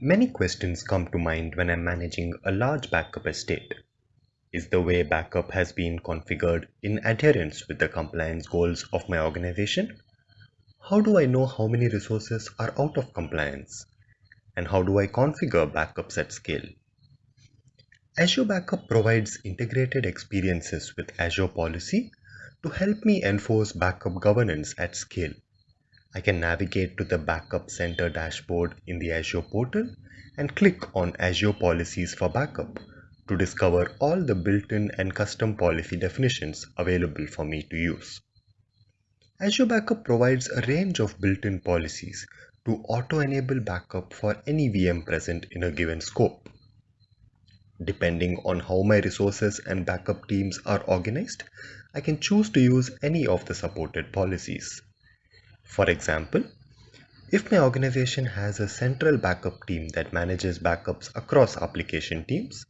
Many questions come to mind when I'm managing a large backup estate. Is the way backup has been configured in adherence with the compliance goals of my organization? How do I know how many resources are out of compliance? And how do I configure backups at scale? Azure Backup provides integrated experiences with Azure Policy to help me enforce backup governance at scale. I can navigate to the Backup Center dashboard in the Azure portal and click on Azure Policies for Backup to discover all the built-in and custom policy definitions available for me to use. Azure Backup provides a range of built-in policies to auto-enable backup for any VM present in a given scope. Depending on how my resources and backup teams are organized, I can choose to use any of the supported policies. For example, if my organization has a central backup team that manages backups across application teams,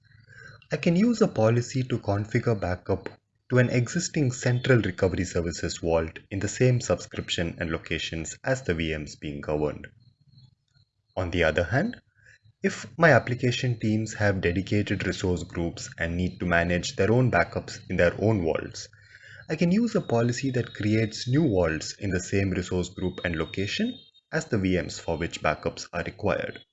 I can use a policy to configure backup to an existing central recovery services vault in the same subscription and locations as the VMs being governed. On the other hand, if my application teams have dedicated resource groups and need to manage their own backups in their own vaults, I can use a policy that creates new vaults in the same resource group and location as the VMs for which backups are required.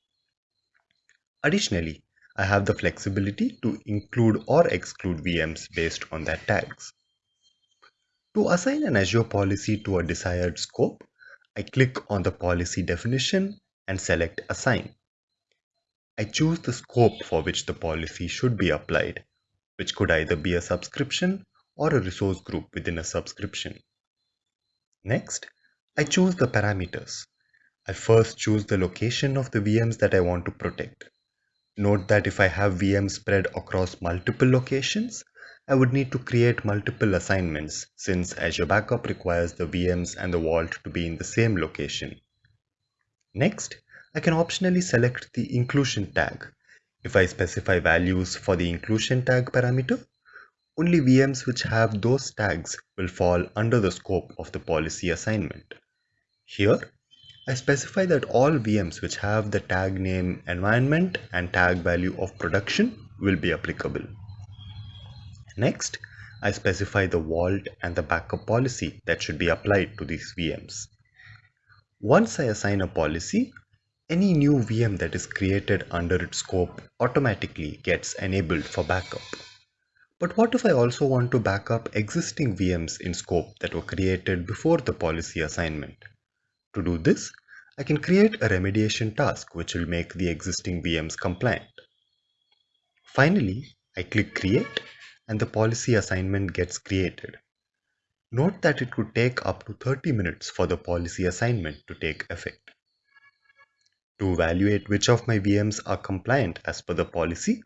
Additionally, I have the flexibility to include or exclude VMs based on their tags. To assign an Azure policy to a desired scope, I click on the policy definition and select Assign. I choose the scope for which the policy should be applied, which could either be a subscription or a resource group within a subscription. Next, I choose the parameters. I first choose the location of the VMs that I want to protect. Note that if I have VMs spread across multiple locations, I would need to create multiple assignments since Azure Backup requires the VMs and the vault to be in the same location. Next, I can optionally select the inclusion tag. If I specify values for the inclusion tag parameter, only VMs which have those tags will fall under the scope of the policy assignment. Here, I specify that all VMs which have the tag name environment and tag value of production will be applicable. Next, I specify the vault and the backup policy that should be applied to these VMs. Once I assign a policy, any new VM that is created under its scope automatically gets enabled for backup. But what if I also want to backup existing VMs in scope that were created before the policy assignment? To do this, I can create a remediation task which will make the existing VMs compliant. Finally, I click create and the policy assignment gets created. Note that it could take up to 30 minutes for the policy assignment to take effect. To evaluate which of my VMs are compliant as per the policy,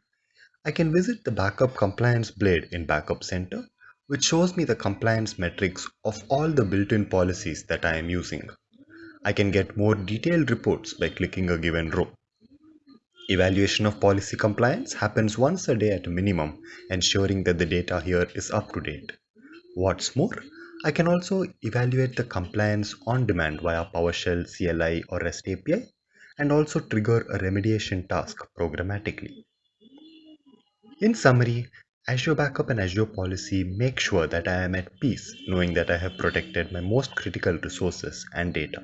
I can visit the Backup Compliance Blade in Backup Center, which shows me the compliance metrics of all the built-in policies that I am using. I can get more detailed reports by clicking a given row. Evaluation of policy compliance happens once a day at a minimum, ensuring that the data here is up to date. What's more, I can also evaluate the compliance on demand via PowerShell CLI or REST API and also trigger a remediation task programmatically. In summary, Azure Backup and Azure Policy make sure that I am at peace knowing that I have protected my most critical resources and data.